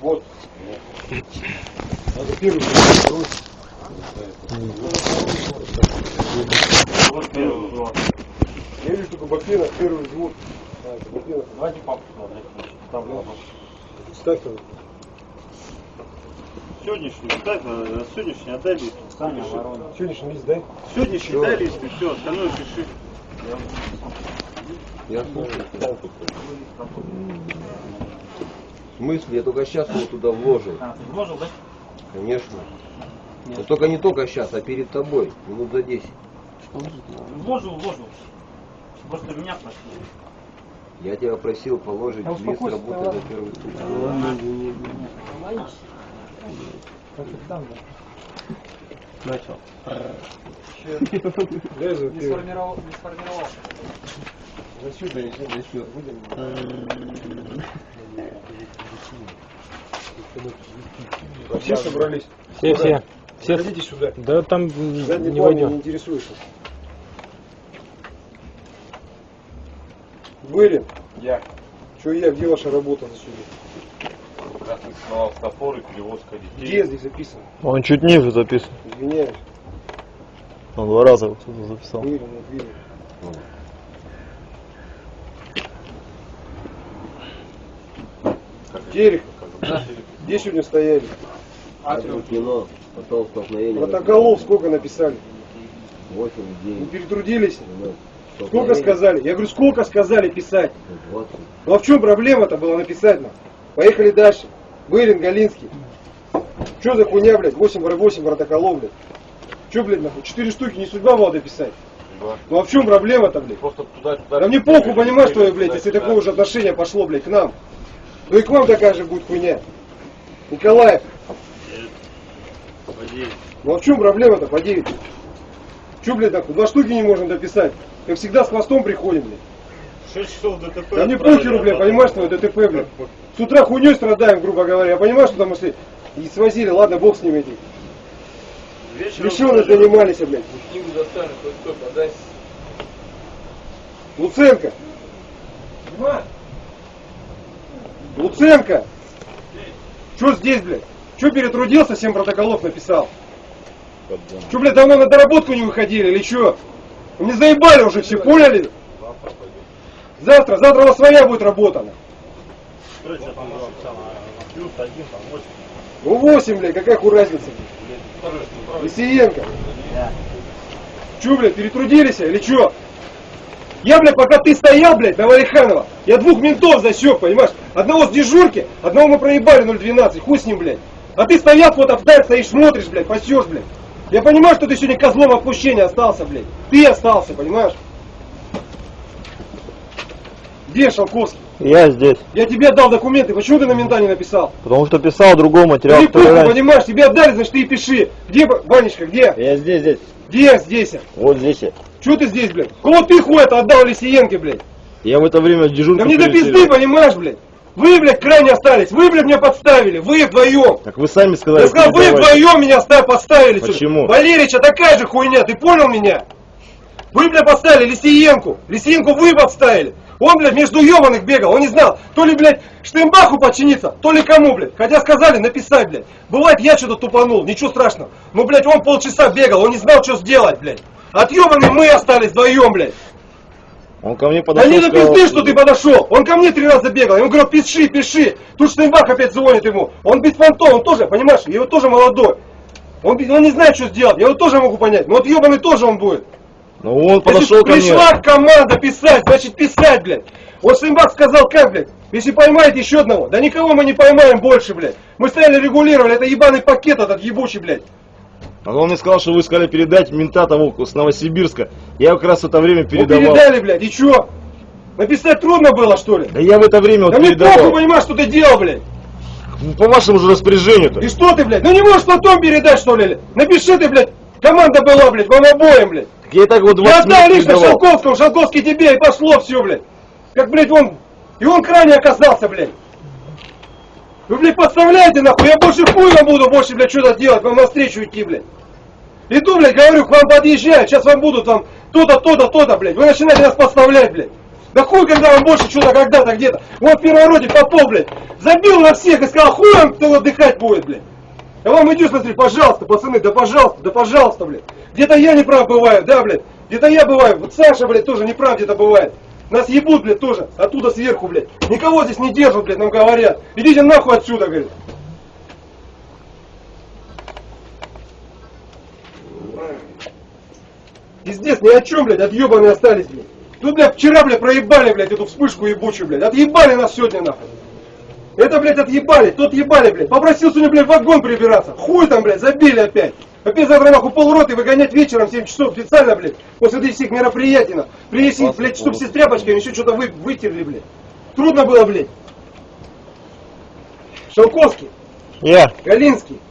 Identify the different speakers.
Speaker 1: Вот. Надо первый брать.
Speaker 2: Вот первый взвод.
Speaker 1: Я вижу только Бакена, первый взвод. Это.
Speaker 2: Давайте папу сюда, блядь. Там папа.
Speaker 1: Ставь его.
Speaker 2: Сегодняшний, дай, э, сегодняшний отдай лист. Саня, ворона.
Speaker 1: Сегодняшний лист дай.
Speaker 2: Сегодняшний дай лист и все, остальное пиши.
Speaker 3: Я слушаю. В смысле? Я только сейчас его туда вложил.
Speaker 2: А, ты вложил, да?
Speaker 3: Конечно. Но только не только сейчас, а перед тобой. Минут за 10.
Speaker 2: Вложил, вложил. Просто меня просили.
Speaker 3: Я тебя просил положить
Speaker 1: Да
Speaker 3: лист работы за первый сутки.
Speaker 4: Начал. Не сформировал, не сформировал.
Speaker 1: За сюда, если за сюда. А все собрались?
Speaker 5: Все, все. Все.
Speaker 1: Ходите сюда.
Speaker 5: Да там
Speaker 1: Задний
Speaker 5: не
Speaker 1: меня не
Speaker 5: войдем.
Speaker 1: интересуешься. Вырин.
Speaker 2: Я.
Speaker 1: Что я, где ваша работа за сюда?
Speaker 2: Красный сновал топор и перевозка
Speaker 1: Где здесь записано?
Speaker 5: Он чуть ниже записан.
Speaker 1: Извиняюсь.
Speaker 5: Он два раза вот сюда записал.
Speaker 1: Вырин, вот Вырин. Терехов. Где сегодня стояли?
Speaker 3: Атриум кино. Потом столкновение.
Speaker 1: Протоколов сколько написали?
Speaker 3: 8
Speaker 1: Не
Speaker 3: дней.
Speaker 1: перетрудились?
Speaker 3: Ну,
Speaker 1: Сколько сказали? Я говорю, сколько сказали писать?
Speaker 3: 20.
Speaker 1: Ну а в чем проблема-то была написать нам? Поехали дальше. Вырин, Галинский. Что за хуйня, блядь? 8 в 8 протоколов, блядь. Че, блядь, нахуй? Четыре штуки не судьба была дописать. Ну а в чем проблема-то, блядь?
Speaker 2: Просто туда-туда.
Speaker 1: Да мне похуй, понимаешь, что, блядь, если такое же отношение пошло, блядь, к нам. Ну и к вам такая же будет хуйня. Николаев, ну а в чем проблема-то по 9? Че, блядь, нахуй? Два штуки не можем дописать. Как всегда с хвостом приходим, блядь.
Speaker 2: 6 часов ДТП.
Speaker 1: Да мне
Speaker 2: отправили,
Speaker 1: похеру, блядь,
Speaker 2: а
Speaker 1: понимаешь, что ДТП, блядь. С утра хуйней страдаем, грубо говоря. Я понимаю, что там, если и свозили, ладно, бог с ними этих.
Speaker 2: Вечером сказали,
Speaker 1: занимались, блядь.
Speaker 3: Книгу хоть кто подай.
Speaker 1: Луценко. Луценко. Что здесь, блядь? Что перетрудился, 7 протоколов написал? Что, блядь, давно на доработку не выходили или что? Мне заебали уже все, поняли? Завтра, завтра у вас своя будет работа.
Speaker 2: восемь.
Speaker 1: Ну 8, блядь, какая хуй разница? Лисиенко. Че, блядь, перетрудились или че? Я, блядь, пока ты стоял, блядь, на Валиханова, я двух ментов засек, понимаешь? Одного с дежурки, одного мы проебали 012, хуй с ним, блядь. А ты стоял, вот вдаль стоишь, смотришь, блядь, пасешь, блядь. Я понимаю, что ты сегодня козлом отпущения остался, блядь. Ты остался, понимаешь? Где Шалковский?
Speaker 5: Я здесь.
Speaker 1: Я тебе отдал документы, почему ты на мента не написал?
Speaker 5: Потому что писал другой материал,
Speaker 1: Ты
Speaker 5: раньше.
Speaker 1: понимаешь, тебе отдали, значит ты и пиши. Где, Ванечка, где?
Speaker 5: Я здесь, здесь.
Speaker 1: Где здесь?
Speaker 5: Вот здесь я.
Speaker 1: Чего ты здесь, блядь? Кого ты хуй это отдал Лисиенке, блядь?
Speaker 5: Я в это время дежурку
Speaker 1: Да мне до пизды, понимаешь, блядь? Вы, блядь, крайне остались. Вы, блядь, меня подставили. Вы вдвоем.
Speaker 5: Так вы сами сказали.
Speaker 1: Я сказал, вы вдвоем меня ста- подставили.
Speaker 5: Почему?
Speaker 1: Валерича такая же хуйня, ты понял меня? Вы, блядь, подставили Лисиенку. Лисиенку вы подставили. Он, блядь, между ебаных бегал. Он не знал, то ли, блядь, Штейнбаху подчиниться, то ли кому, блядь. Хотя сказали написать, блядь. Бывает, я что-то тупанул, ничего страшного. Ну, блядь, он полчаса бегал, он не знал, что сделать, блядь. Отъебанные мы остались вдвоем, блядь.
Speaker 5: Он ко мне
Speaker 1: Да
Speaker 5: подошел.
Speaker 1: не до
Speaker 5: сказал,
Speaker 1: пизды, что ты подошел. Он ко мне три раза бегал. Я ему говорю, пиши, пиши. Тут Штейнбах опять звонит ему. Он без понтов, он тоже, понимаешь, его тоже молодой. Он, он не знает, что сделать. Я его тоже могу понять. Но вот ебаный тоже он будет.
Speaker 5: Ну он подошел ко мне.
Speaker 1: пришла команда писать, значит писать, блядь. Вот Штейнбах сказал, как, блядь, если поймаете еще одного, да никого мы не поймаем больше, блядь. Мы стояли регулировали, это ебаный пакет этот ебучий, блядь.
Speaker 5: А он мне сказал, что вы сказали передать мента того с Новосибирска. Я как раз в это время
Speaker 1: Ну
Speaker 5: передавал.
Speaker 1: передали, блядь, и чё? Написать трудно было, что ли?
Speaker 5: Да я в это время вот
Speaker 1: Да мне похуй,
Speaker 5: передавал.
Speaker 1: понимаешь, что ты делал, блядь.
Speaker 5: По вашему же распоряжению-то.
Speaker 1: И что ты, блядь? Ну не можешь потом передать, что ли? Напиши ты, блядь. Команда была, блядь, вам обоим, блядь.
Speaker 5: Я и так вот 20
Speaker 1: Я
Speaker 5: минут
Speaker 1: лично
Speaker 5: передавал.
Speaker 1: Шалковскому, Шалковский тебе, и пошло все, блядь. Как, блядь, он... И он крайне оказался, блядь. Вы, блядь, подставляете, нахуй, я больше вам буду больше, блядь, что-то делать, вам навстречу идти, блядь. Иду, блядь, говорю, к вам подъезжаю, сейчас вам будут там то-то, то-то, то-то, блядь. Вы начинаете нас подставлять, блядь. Да хуй, когда вам больше что-то когда-то где-то. Вот в Первороде Попов, блядь, забил на всех и сказал, хуй вам кто отдыхать будет, блядь. Я вам иду смотри, пожалуйста, пацаны, да пожалуйста, да пожалуйста, блядь. Где-то я не прав бываю, да, блядь. Где-то я бываю. Вот Саша, блядь, тоже не прав где-то бывает. Нас ебут, блядь, тоже. Оттуда сверху, блядь. Никого здесь не держат, блядь, нам говорят. Идите нахуй отсюда, говорит. Пиздец, ни о чем, блядь, отъебанные остались, блядь. Тут, блядь, вчера, блядь, проебали, блядь, эту вспышку ебучую, блядь. Отъебали нас сегодня, нахуй. Это, блядь, отъебали, тот ебали, блядь. Попросил сегодня, блядь, вагон прибираться. Хуй там, блядь, забили опять. Опять завтра, нахуй, полроты выгонять вечером в 7 часов специально, блядь. После этих всех мероприятий, нахуй. Принеси, блядь, чтоб все с тряпочками еще что-то вы, вытерли, блядь. Трудно было, блядь. Шелковский,
Speaker 5: Я.
Speaker 1: Галинский,